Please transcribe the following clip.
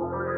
Bye.